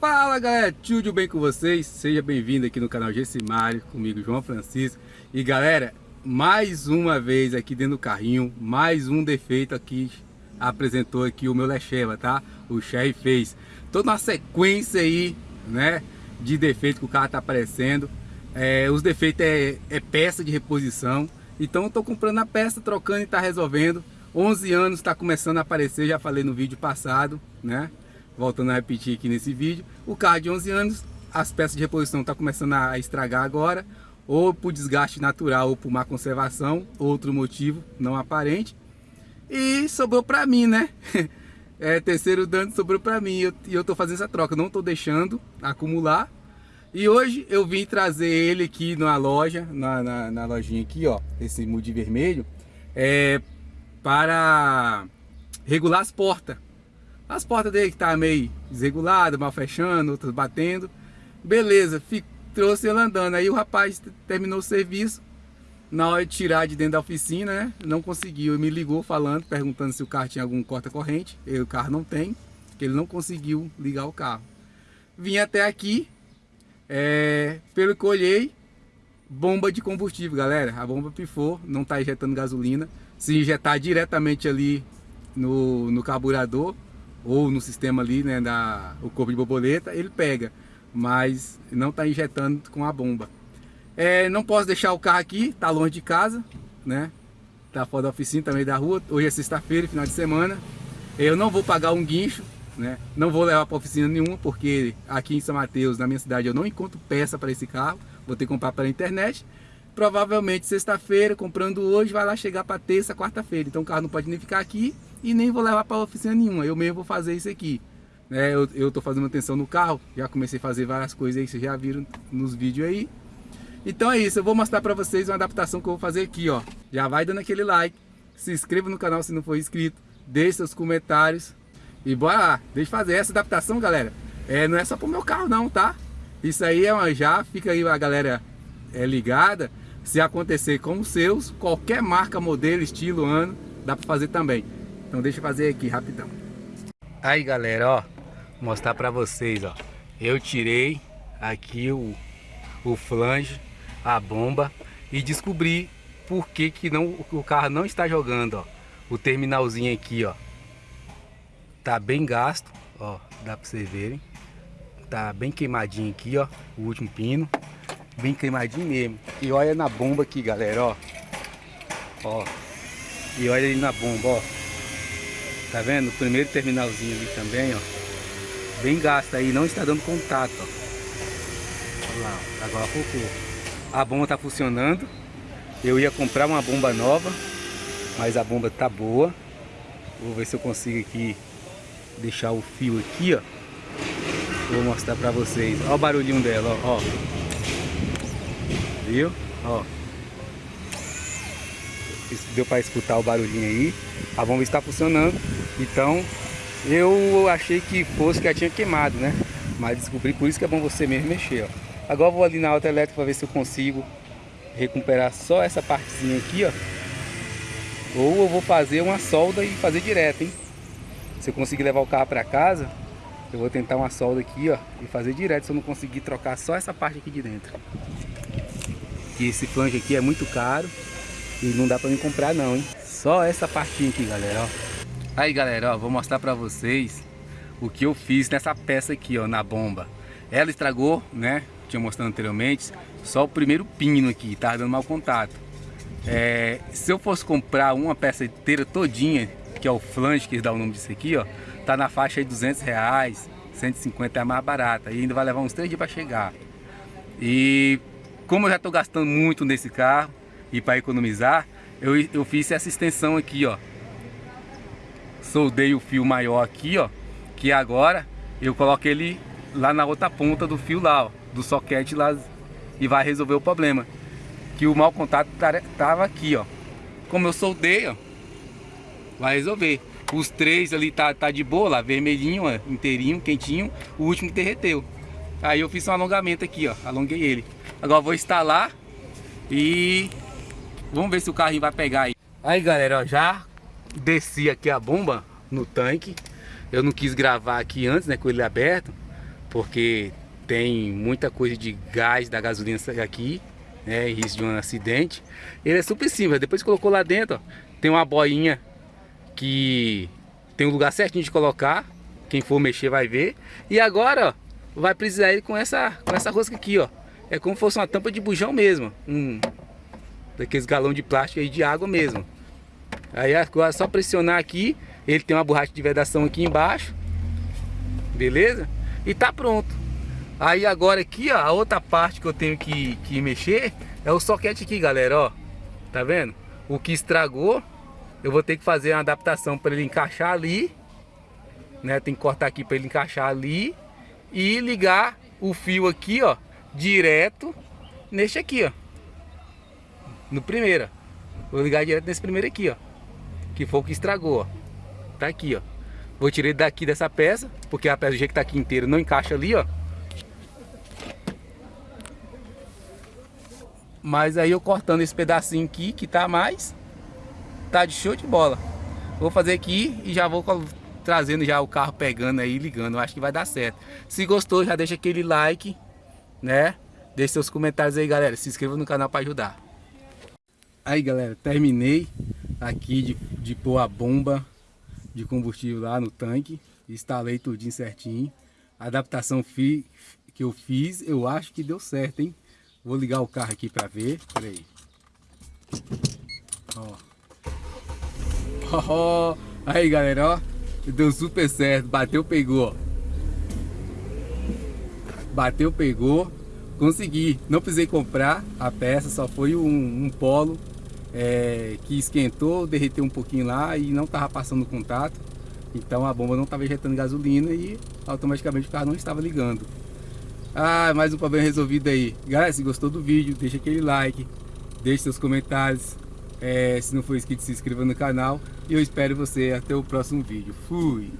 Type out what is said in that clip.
Fala galera, tudo bem com vocês? Seja bem-vindo aqui no canal Gessimário, comigo João Francisco E galera, mais uma vez aqui dentro do carrinho, mais um defeito aqui Apresentou aqui o meu Lecheva, tá? O Sherry fez Toda uma sequência aí, né, de defeito que o carro tá aparecendo é, Os defeitos é, é peça de reposição Então eu tô comprando a peça, trocando e tá resolvendo 11 anos está começando a aparecer, já falei no vídeo passado, né? Voltando a repetir aqui nesse vídeo. O carro de 11 anos, as peças de reposição estão tá começando a estragar agora, ou por desgaste natural ou por má conservação, outro motivo não aparente. E sobrou para mim, né? É, terceiro dano sobrou para mim e eu, eu tô fazendo essa troca, não tô deixando acumular. E hoje eu vim trazer ele aqui na loja, na, na, na lojinha aqui, ó, esse mood vermelho, é, para regular as portas. As portas dele que tá meio desregulada, mal fechando, outras batendo. Beleza, fico, trouxe ele andando. Aí o rapaz terminou o serviço. Na hora de tirar de dentro da oficina, né? Não conseguiu. Me ligou falando, perguntando se o carro tinha algum corta-corrente. O carro não tem, que ele não conseguiu ligar o carro. Vim até aqui, é, pelo que olhei, bomba de combustível, galera. A bomba pifou, não está injetando gasolina se injetar diretamente ali no, no carburador ou no sistema ali, né, da, o corpo de borboleta, ele pega, mas não está injetando com a bomba. É, não posso deixar o carro aqui, tá longe de casa, né, tá fora da oficina, também da rua, hoje é sexta-feira, final de semana, eu não vou pagar um guincho, né, não vou levar para oficina nenhuma, porque aqui em São Mateus, na minha cidade, eu não encontro peça para esse carro, vou ter que comprar pela internet, provavelmente sexta-feira, comprando hoje, vai lá chegar para terça, quarta-feira. Então o carro não pode nem ficar aqui e nem vou levar para oficina nenhuma. Eu mesmo vou fazer isso aqui. É, eu, eu tô fazendo manutenção no carro, já comecei a fazer várias coisas aí, vocês já viram nos vídeos aí. Então é isso, eu vou mostrar para vocês uma adaptação que eu vou fazer aqui, ó. Já vai dando aquele like, se inscreva no canal se não for inscrito, deixe seus comentários e bora lá, deixa eu fazer essa adaptação, galera. É, não é só pro meu carro não, tá? Isso aí é uma já, fica aí a galera é, ligada, se acontecer com os seus, qualquer marca, modelo, estilo, ano, dá para fazer também. Então deixa eu fazer aqui rapidão. Aí galera, ó, mostrar para vocês, ó. Eu tirei aqui o, o flange, a bomba e descobri por que, que não, o carro não está jogando, ó. O terminalzinho aqui, ó, tá bem gasto, ó, dá para vocês verem. Tá bem queimadinho aqui, ó, o último pino bem queimadinho mesmo. E olha na bomba aqui, galera, ó. Ó. E olha aí na bomba, ó. Tá vendo? O primeiro terminalzinho ali também, ó. Bem gasto aí, não está dando contato, ó. Olha lá, agora focou. A bomba tá funcionando. Eu ia comprar uma bomba nova, mas a bomba tá boa. Vou ver se eu consigo aqui deixar o fio aqui, ó. Vou mostrar pra vocês. Olha o barulhinho dela, ó. ó viu? Ó. Deu para escutar o barulhinho aí. A bomba está funcionando. Então, eu achei que fosse que ela tinha queimado, né? Mas descobri por isso que é bom você mesmo mexer, ó. Agora vou ali na alta elétrica para ver se eu consigo recuperar só essa partezinha aqui, ó. Ou eu vou fazer uma solda e fazer direto, hein? Se eu conseguir levar o carro para casa, eu vou tentar uma solda aqui, ó, e fazer direto se eu não conseguir trocar só essa parte aqui de dentro que esse flange aqui é muito caro e não dá pra me comprar não, hein? Só essa partinha aqui, galera, ó. Aí, galera, ó, vou mostrar pra vocês o que eu fiz nessa peça aqui, ó, na bomba. Ela estragou, né? Tinha mostrado anteriormente, só o primeiro pino aqui, tá dando mau contato. É, se eu fosse comprar uma peça inteira todinha, que é o flange, que dá o nome disso aqui, ó, tá na faixa aí 200 reais, 150 é mais barata, e ainda vai levar uns 3 dias para chegar. E como eu já estou gastando muito nesse carro e para economizar, eu, eu fiz essa extensão aqui, ó. Soldei o fio maior aqui, ó. Que agora eu coloco ele lá na outra ponta do fio lá, ó. Do soquete lá e vai resolver o problema. Que o mau contato tava aqui, ó. Como eu soldei, ó. Vai resolver. Os três ali tá, tá de boa lá, vermelhinho, ó, inteirinho, quentinho. O último derreteu. Aí eu fiz um alongamento aqui, ó. Alonguei ele. Agora vou instalar e vamos ver se o carrinho vai pegar aí. Aí galera, ó, já desci aqui a bomba no tanque. Eu não quis gravar aqui antes, né, com ele aberto. porque tem muita coisa de gás da gasolina aqui, né, risco de um acidente. Ele é super simples, depois colocou lá dentro, ó, tem uma boinha que tem um lugar certinho de colocar, quem for mexer vai ver. E agora, ó, vai precisar ele com essa, com essa rosca aqui, ó. É como se fosse uma tampa de bujão mesmo, um daqueles galão de plástico aí de água mesmo. Aí agora é só pressionar aqui, ele tem uma borracha de vedação aqui embaixo. Beleza? E tá pronto. Aí agora aqui, ó, a outra parte que eu tenho que, que mexer é o soquete aqui, galera, ó. Tá vendo? O que estragou, eu vou ter que fazer uma adaptação para ele encaixar ali. Né? Tem que cortar aqui para ele encaixar ali. E ligar o fio aqui, ó, direto neste aqui, ó. No primeiro. Vou ligar direto nesse primeiro aqui, ó. Que foi o que estragou, ó. Tá aqui, ó. Vou tirar ele daqui dessa peça, porque a peça do jeito que tá aqui inteira não encaixa ali, ó. Mas aí eu cortando esse pedacinho aqui, que tá mais, tá de show de bola. Vou fazer aqui e já vou trazendo já o carro pegando aí, ligando. Acho que vai dar certo. Se gostou, já deixa aquele like, né? Deixe seus comentários aí, galera. Se inscreva no canal para ajudar. Aí, galera, terminei aqui de, de pôr a bomba de combustível lá no tanque. Instalei tudinho certinho. A adaptação fi, que eu fiz, eu acho que deu certo, hein? Vou ligar o carro aqui pra ver. Pera aí. Ó. Aí, galera, ó. Deu super certo. Bateu, pegou. Bateu, pegou. Consegui. Não precisei comprar a peça, só foi um, um polo é, que esquentou, derreteu um pouquinho lá e não estava passando contato. Então a bomba não estava injetando gasolina e automaticamente o carro não estava ligando. Ah, mais um problema resolvido aí. Galera, se gostou do vídeo, deixa aquele like, deixe seus comentários. É, se não for inscrito, se inscreva no canal. E eu espero você até o próximo vídeo. Fui!